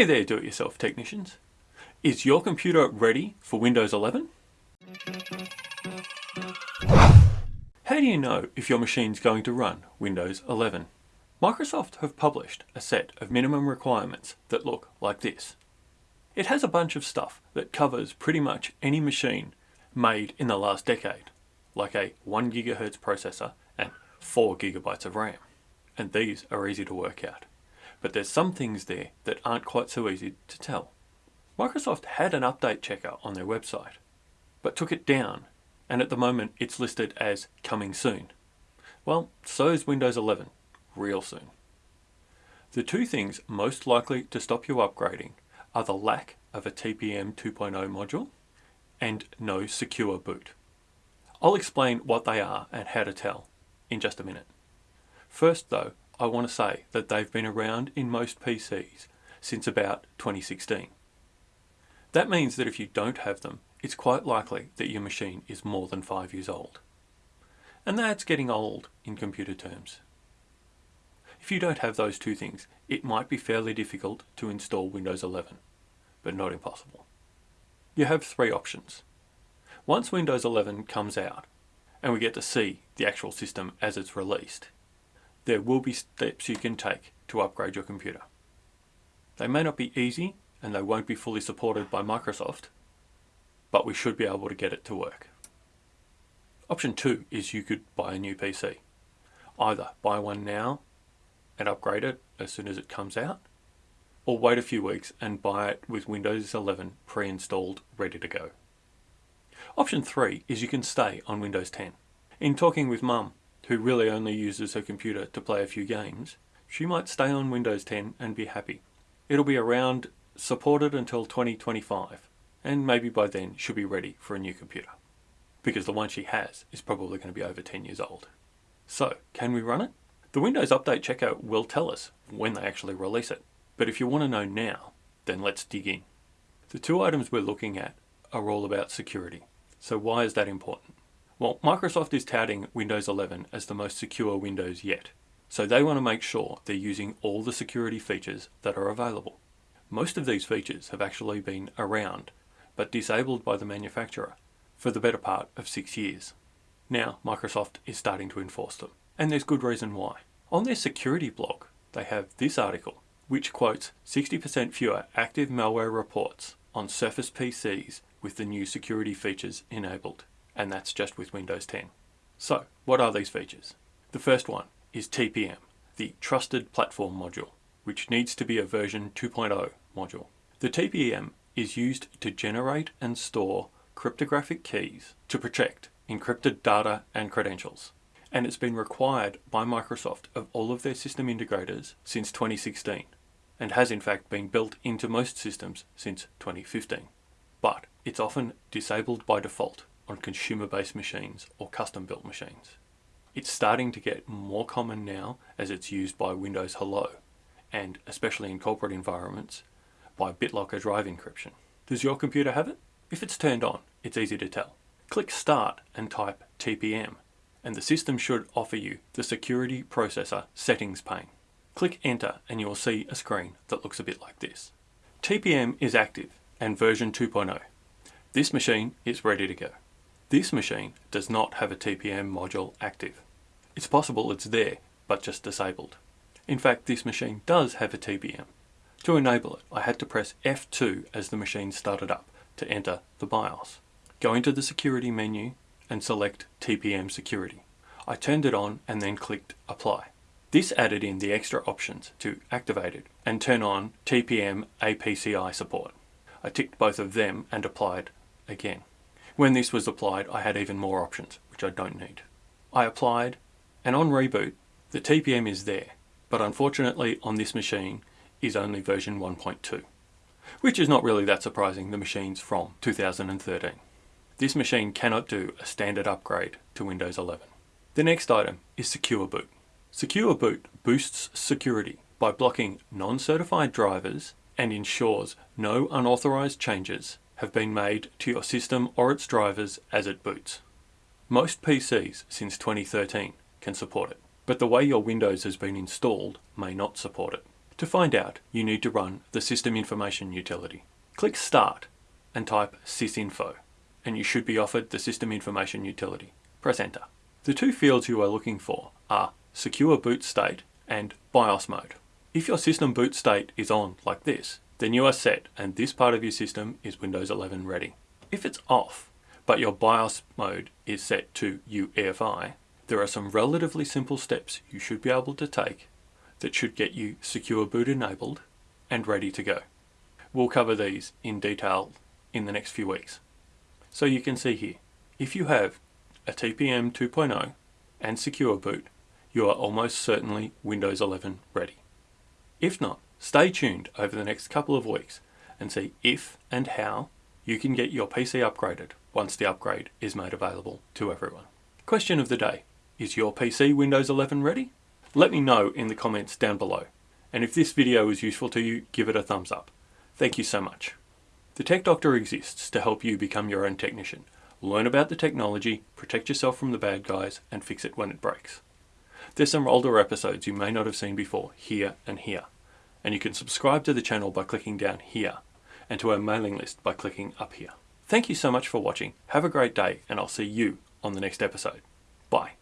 Hey there do-it-yourself technicians. Is your computer ready for Windows 11? How do you know if your machine's going to run Windows 11? Microsoft have published a set of minimum requirements that look like this. It has a bunch of stuff that covers pretty much any machine made in the last decade, like a 1 GHz processor and 4 GB of RAM. And these are easy to work out. But there's some things there that aren't quite so easy to tell. Microsoft had an update checker on their website, but took it down, and at the moment it's listed as coming soon. Well, so is Windows 11, real soon. The two things most likely to stop you upgrading are the lack of a TPM 2.0 module and no secure boot. I'll explain what they are and how to tell in just a minute. First though, I want to say that they've been around in most PCs since about 2016. That means that if you don't have them, it's quite likely that your machine is more than five years old. And that's getting old in computer terms. If you don't have those two things, it might be fairly difficult to install Windows 11, but not impossible. You have three options. Once Windows 11 comes out, and we get to see the actual system as it's released, there will be steps you can take to upgrade your computer. They may not be easy and they won't be fully supported by Microsoft, but we should be able to get it to work. Option two is you could buy a new PC. Either buy one now and upgrade it as soon as it comes out, or wait a few weeks and buy it with Windows 11 pre-installed ready to go. Option three is you can stay on Windows 10. In talking with mum, who really only uses her computer to play a few games, she might stay on Windows 10 and be happy. It'll be around supported until 2025 and maybe by then she'll be ready for a new computer because the one she has is probably going to be over 10 years old. So, can we run it? The Windows Update Checker will tell us when they actually release it, but if you want to know now, then let's dig in. The two items we're looking at are all about security. So why is that important? Well, Microsoft is touting Windows 11 as the most secure Windows yet. So they want to make sure they're using all the security features that are available. Most of these features have actually been around, but disabled by the manufacturer for the better part of six years. Now Microsoft is starting to enforce them, and there's good reason why. On their security blog, they have this article, which quotes 60% fewer active malware reports on Surface PCs with the new security features enabled and that's just with Windows 10. So, what are these features? The first one is TPM, the Trusted Platform Module, which needs to be a version 2.0 module. The TPM is used to generate and store cryptographic keys to protect encrypted data and credentials. And it's been required by Microsoft of all of their system integrators since 2016 and has in fact been built into most systems since 2015. But it's often disabled by default on consumer-based machines or custom-built machines. It's starting to get more common now as it's used by Windows Hello, and especially in corporate environments, by BitLocker drive encryption. Does your computer have it? If it's turned on, it's easy to tell. Click Start and type TPM, and the system should offer you the Security Processor Settings pane. Click Enter and you will see a screen that looks a bit like this. TPM is active and version 2.0. This machine is ready to go. This machine does not have a TPM module active. It's possible it's there, but just disabled. In fact, this machine does have a TPM. To enable it, I had to press F2 as the machine started up to enter the BIOS. Go into the security menu and select TPM security. I turned it on and then clicked apply. This added in the extra options to activate it and turn on TPM APCI support. I ticked both of them and applied again. When this was applied, I had even more options, which I don't need. I applied, and on reboot, the TPM is there, but unfortunately on this machine is only version 1.2, which is not really that surprising, the machine's from 2013. This machine cannot do a standard upgrade to Windows 11. The next item is Secure Boot. Secure Boot boosts security by blocking non-certified drivers and ensures no unauthorized changes have been made to your system or its drivers as it boots. Most PCs since 2013 can support it, but the way your Windows has been installed may not support it. To find out, you need to run the System Information Utility. Click Start and type sysinfo, and you should be offered the System Information Utility. Press Enter. The two fields you are looking for are Secure Boot State and BIOS Mode. If your system boot state is on like this, then you are set and this part of your system is Windows 11 ready. If it's off, but your BIOS mode is set to UEFI, there are some relatively simple steps you should be able to take that should get you secure boot enabled and ready to go. We'll cover these in detail in the next few weeks. So you can see here, if you have a TPM 2.0 and secure boot, you are almost certainly Windows 11 ready. If not, stay tuned over the next couple of weeks and see if and how you can get your PC upgraded once the upgrade is made available to everyone. Question of the day, is your PC Windows 11 ready? Let me know in the comments down below. And if this video was useful to you, give it a thumbs up. Thank you so much. The Tech Doctor exists to help you become your own technician. Learn about the technology, protect yourself from the bad guys, and fix it when it breaks. There's some older episodes you may not have seen before, here and here. And you can subscribe to the channel by clicking down here, and to our mailing list by clicking up here. Thank you so much for watching, have a great day, and I'll see you on the next episode. Bye.